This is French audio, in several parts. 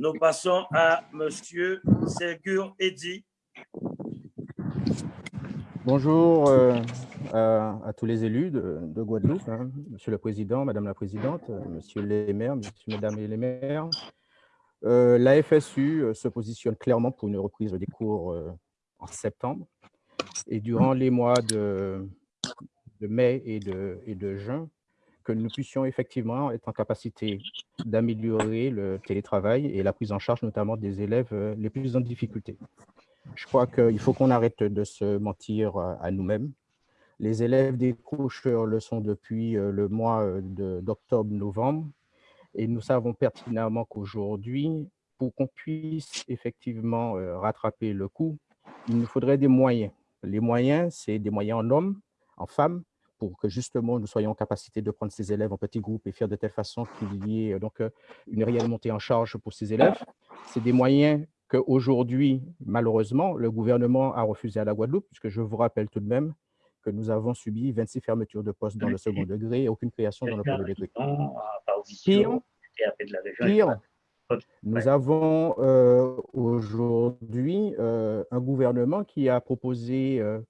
Nous passons à Monsieur Ségur Eddy. Bonjour euh, à, tous les élus de, Guadeloupe, hein. Monsieur le Président, Madame la Présidente, Monsieur les maires, Monsieur, Mesdames les maires. Euh, la FSU euh, se positionne clairement pour une reprise des cours en septembre. Et durant les mois de, mai et de, juin, que nous puissions effectivement être en capacité d'améliorer le télétravail et la prise en charge notamment des élèves les plus en difficulté. Je crois qu'il faut qu'on arrête de se mentir à nous-mêmes. Les élèves décrocheurs le sont depuis euh, le mois euh, d'octobre-novembre et nous savons pertinemment qu'aujourd'hui, pour qu'on puisse effectivement euh, rattraper le coup, il nous faudrait des moyens. Les moyens, c'est des moyens en hommes, en femmes, pour que justement nous soyons en capacité de prendre ces élèves en petits groupes et faire de telle façon qu'il y ait donc une réelle montée en charge pour ces élèves. C'est des moyens qu'aujourd'hui, malheureusement, le gouvernement a refusé à la Guadeloupe, puisque je vous rappelle tout de même que nous avons subi 26 fermetures de postes dans le second degré et aucune création dans le premier degré. Pire, nous avons euh, aujourd'hui euh, un gouvernement qui a proposé euh,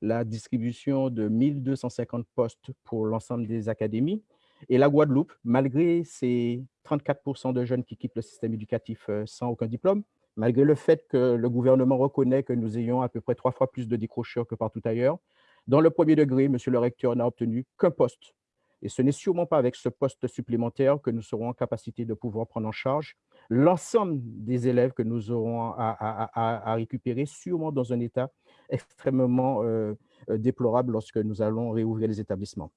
la distribution de 1250 postes pour l'ensemble des académies. Et la Guadeloupe, malgré ces 34 de jeunes qui quittent le système éducatif sans aucun diplôme, malgré le fait que le gouvernement reconnaît que nous ayons à peu près trois fois plus de décrocheurs que partout ailleurs, dans le premier degré, monsieur le recteur n'a obtenu qu'un poste. Et ce n'est sûrement pas avec ce poste supplémentaire que nous serons en capacité de pouvoir prendre en charge l'ensemble des élèves que nous aurons à, récupérer, sûrement dans un état extrêmement euh, euh, déplorable lorsque nous allons réouvrir les établissements.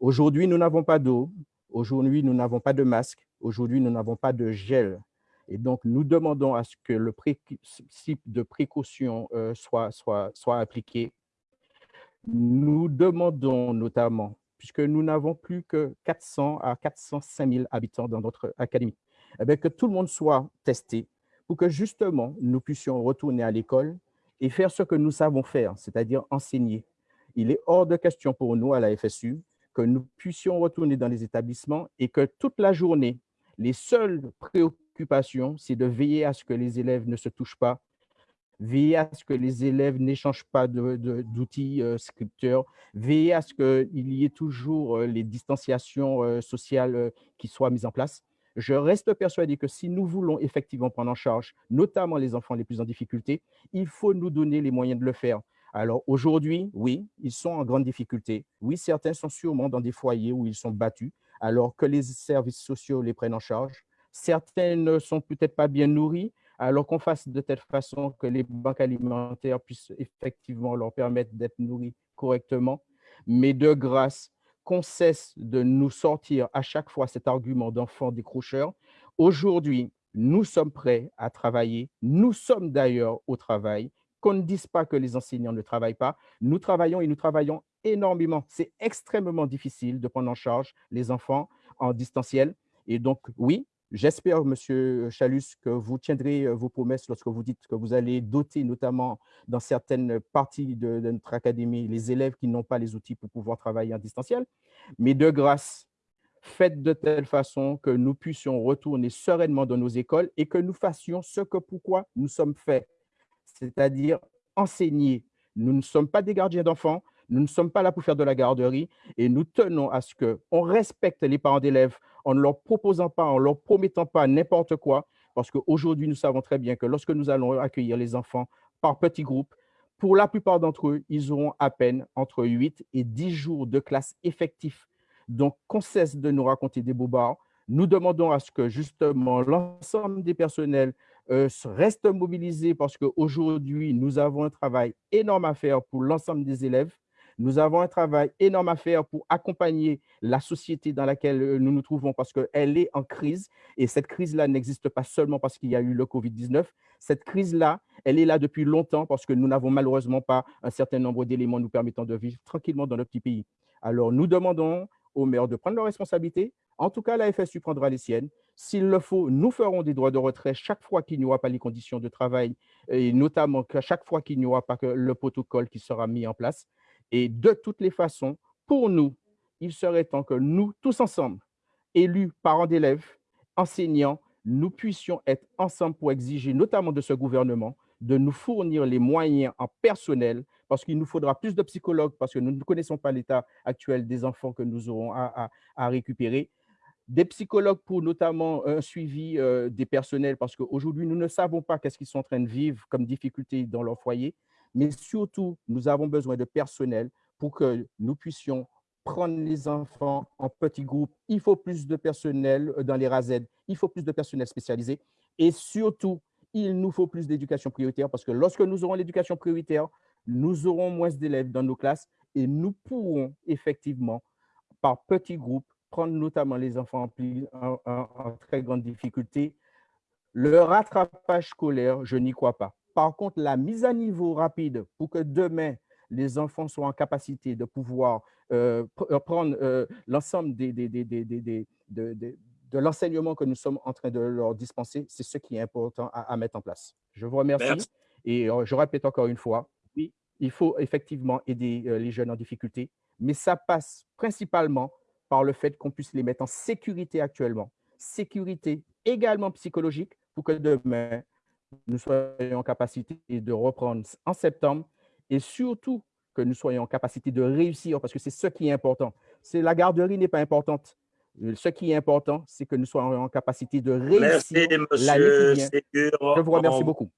Aujourd'hui, nous n'avons pas d'eau. Aujourd'hui, nous n'avons pas de masque. Aujourd'hui, nous n'avons pas de gel. Et donc, nous demandons à ce que le principe de précaution euh, soit, appliqué. Nous demandons notamment, puisque nous n'avons plus que 400 à 405 000 habitants dans notre académie, eh que tout le monde soit testé pour que justement nous puissions retourner à l'école et faire ce que nous savons faire, c'est-à-dire enseigner. Il est hors de question pour nous à la FSU que nous puissions retourner dans les établissements et que toute la journée, les seules préoccupations c'est de veiller à ce que les élèves ne se touchent pas, veiller à ce que les élèves n'échangent pas d'outils euh, scripteurs, veiller à ce qu'il y ait toujours euh, les distanciations euh, sociales qui soient mises en place. Je reste persuadé que si nous voulons effectivement prendre en charge, notamment les enfants les plus en difficulté, il faut nous donner les moyens de le faire. Alors aujourd'hui, oui, ils sont en grande difficulté. Oui, certains sont sûrement dans des foyers où ils sont battus, alors que les services sociaux les prennent en charge certains ne sont peut-être pas bien nourris, alors qu'on fasse de telle façon que les banques alimentaires puissent effectivement leur permettre d'être nourris correctement. Mais de grâce, qu'on cesse de nous sortir à chaque fois cet argument d'enfant décrocheur. Aujourd'hui, nous sommes prêts à travailler. Nous sommes d'ailleurs au travail. Qu'on ne dise pas que les enseignants ne travaillent pas. Nous travaillons et nous travaillons énormément. C'est extrêmement difficile de prendre en charge les enfants en distanciel. Et donc, oui, J'espère, Monsieur Chalus, que vous tiendrez euh, vos promesses lorsque vous dites que vous allez doter, notamment dans certaines parties de, notre académie, les élèves qui n'ont pas les outils pour pouvoir travailler en distanciel. Mais de grâce, faites de telle façon que nous puissions retourner sereinement dans nos écoles et que nous fassions ce que pourquoi nous sommes faits, c'est-à-dire enseigner. Nous ne sommes pas des gardiens d'enfants, nous ne sommes pas là pour faire de la garderie et nous tenons à ce qu'on respecte les parents d'élèves en ne leur proposant pas, en leur promettant pas n'importe quoi, parce qu'aujourd'hui, nous savons très bien que lorsque nous allons accueillir les enfants par petits groupes, pour la plupart d'entre eux, ils auront à peine entre 8 et 10 jours de classe effectifs. Donc, qu'on cesse de nous raconter des bobards. Nous demandons à ce que justement l'ensemble des personnels euh, restent mobilisés parce qu'aujourd'hui, nous avons un travail énorme à faire pour l'ensemble des élèves nous avons un travail énorme à faire pour accompagner la société dans laquelle euh, nous nous trouvons parce qu'elle est en crise et cette crise-là n'existe pas seulement parce qu'il y a eu le Covid-19. Cette crise-là, elle est là depuis longtemps parce que nous n'avons malheureusement pas un certain nombre d'éléments nous permettant de vivre tranquillement dans notre petit pays. Alors, nous demandons aux maires de prendre leurs responsabilités. En tout cas, la FSU prendra les siennes. S'il le faut, nous ferons des droits de retrait chaque fois qu'il n'y aura pas les conditions de travail et notamment chaque fois qu'il n'y aura pas que le protocole qui sera mis en place. Et de toutes les façons, pour nous, il serait temps que nous, tous ensemble, élus, parents d'élèves, enseignants, nous puissions être ensemble pour exiger, notamment de ce gouvernement, de nous fournir les moyens en personnel, parce qu'il nous faudra plus de psychologues, parce que nous ne connaissons pas l'état actuel des enfants que nous aurons à, récupérer, des psychologues pour notamment un suivi euh, des personnels, parce qu'aujourd'hui, nous ne savons pas qu'est-ce qu'ils sont en train de vivre comme difficulté dans leur foyer, mais surtout, nous avons besoin de personnel pour que nous puissions prendre les enfants en petits groupes. Il faut plus de personnel euh, dans les RAZ, il faut plus de personnel spécialisé, et surtout, il nous faut plus d'éducation prioritaire parce que lorsque nous aurons l'éducation prioritaire, nous aurons moins d'élèves dans nos classes et nous pourrons effectivement, par petits groupes, prendre notamment les enfants en, très grande difficulté. Le rattrapage scolaire, je n'y crois pas. Par contre, la mise à niveau rapide pour que demain, les enfants soient en capacité de pouvoir euh, prendre euh, l'ensemble des, des, des, de, de l'enseignement que nous sommes en train de leur dispenser, c'est ce qui est important à, mettre en place. Je vous remercie. Et euh, je répète encore une fois, oui, il faut effectivement aider euh, les jeunes en difficulté, mais ça passe principalement par le fait qu'on puisse les mettre en sécurité actuellement. Sécurité également psychologique pour que demain, nous soyons en capacité de reprendre en septembre et surtout que nous soyons en capacité de réussir parce que c'est ce qui est important. La garderie n'est pas importante, euh, ce qui est important, c'est que nous soyons en capacité de réussir l'année qui vient. Je vous remercie beaucoup.